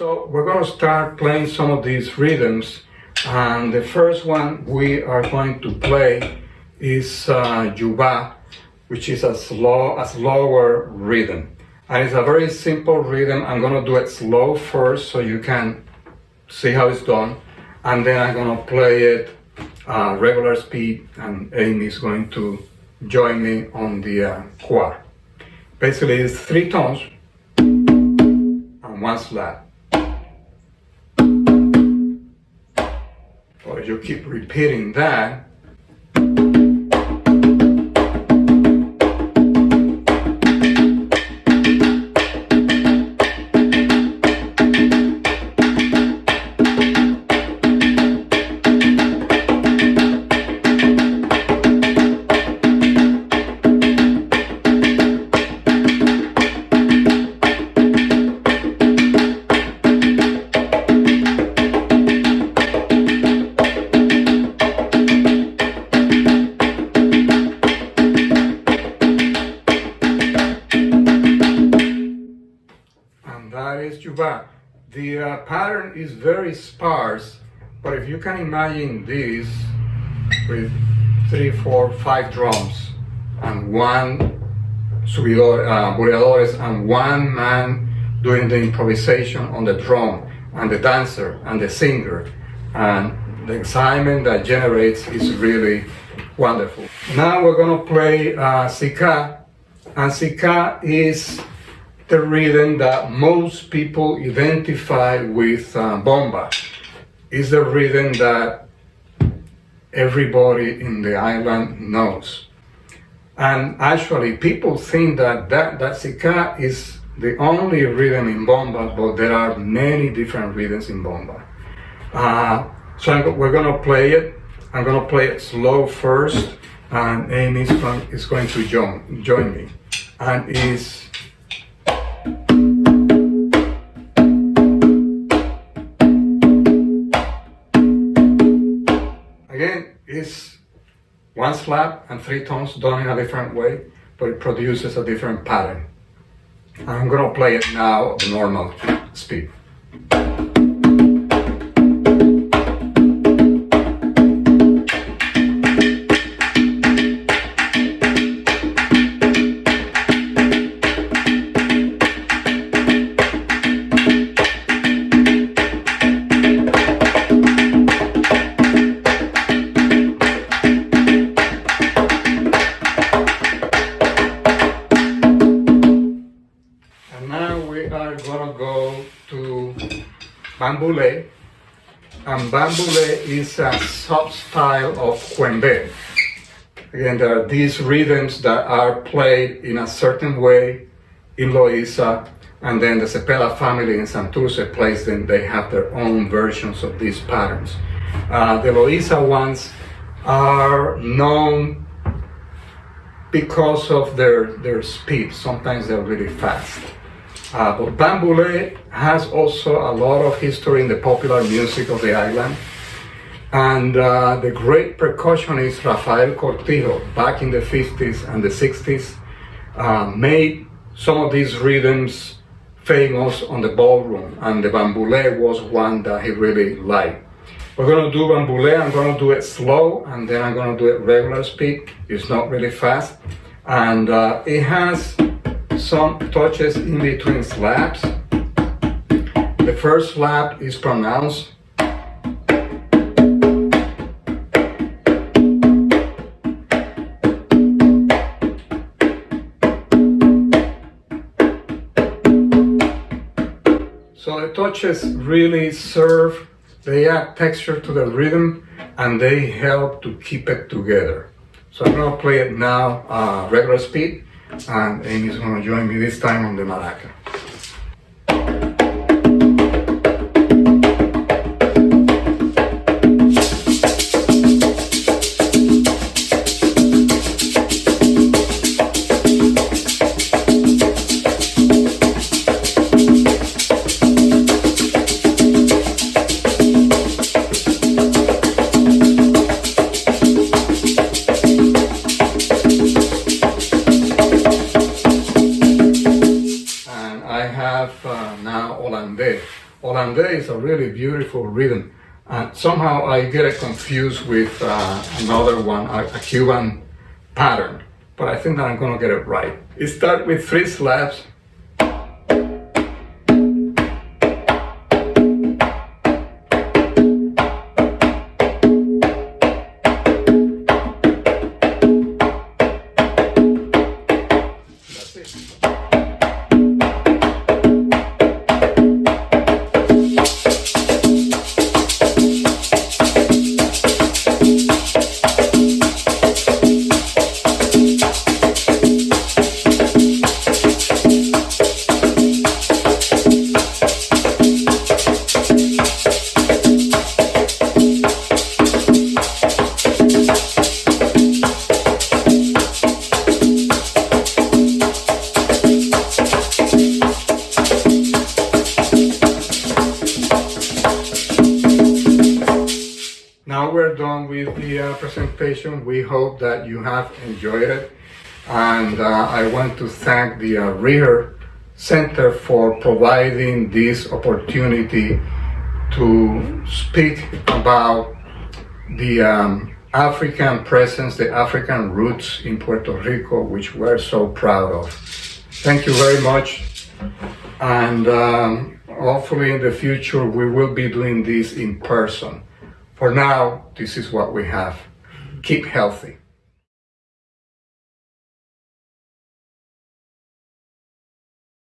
So we're going to start playing some of these rhythms and the first one we are going to play is uh, Yuba, which is a slow, a slower rhythm. And it's a very simple rhythm. I'm going to do it slow first so you can see how it's done. And then I'm going to play it uh, regular speed and Amy is going to join me on the uh. Basically it's three tones and one slap. So you keep repeating that The uh, pattern is very sparse, but if you can imagine this with three, four, five drums and one subidor, uh, and one man doing the improvisation on the drum and the dancer and the singer and the excitement that generates is really wonderful. Now we're going to play uh, Sika and Sika is the rhythm that most people identify with uh, bomba. Is the rhythm that everybody in the island knows. And actually, people think that that, that Sika is the only rhythm in bomba, but there are many different rhythms in bomba. Uh, so I'm, we're gonna play it. I'm gonna play it slow first, and Amy is going to join, join me. And is one slap and three tones done in a different way, but it produces a different pattern. I'm gonna play it now at the normal speed. Bambule. And Bambule is a sub-style of Cuembe. Again, there are these rhythms that are played in a certain way in Loiza, and then the Cepeda family in Santurce plays them. They have their own versions of these patterns. Uh, the Loiza ones are known because of their, their speed. Sometimes they're really fast. Uh, but Bambule has also a lot of history in the popular music of the island. And uh, the great percussionist Rafael Cortijo, back in the 50s and the 60s, uh, made some of these rhythms famous on the ballroom. And the Bambule was one that he really liked. We're going to do Bambule, I'm going to do it slow, and then I'm going to do it regular speed. It's not really fast. And uh, it has some touches in between slaps. The first slap is pronounced So the touches really serve, they add texture to the rhythm and they help to keep it together. So I'm gonna play it now uh, regular speed and Amy's to join me this time on the maraca. Holandé is a really beautiful rhythm. And somehow I get it confused with uh, another one, a, a Cuban pattern. But I think that I'm gonna get it right. It starts with three slaps. With the uh, presentation. We hope that you have enjoyed it. And uh, I want to thank the uh, Center for providing this opportunity to speak about the um, African presence, the African roots in Puerto Rico, which we're so proud of. Thank you very much. And um, hopefully in the future we will be doing this in person. For now, this is what we have. Keep healthy.